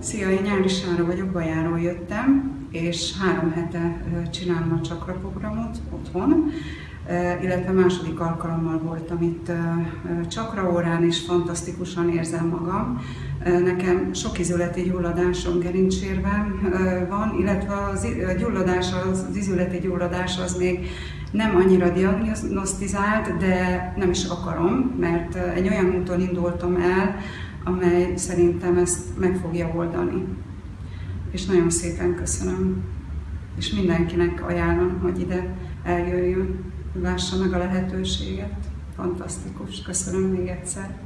Szia, én Nyári Sára vagyok, Bajáról jöttem, és három hete csinálom a csakra programot otthon, illetve második alkalommal voltam itt csakra órán, és fantasztikusan érzem magam. Nekem sok izületi gyulladásom gerincsérben van, illetve az gyulladás, az izületi gyulladás az még nem annyira diagnosztizált, de nem is akarom, mert egy olyan úton indultam el, amely szerintem ezt meg fogja oldani. És nagyon szépen köszönöm. És mindenkinek ajánlom, hogy ide eljöjjön, lássa meg a lehetőséget. Fantasztikus. Köszönöm még egyszer.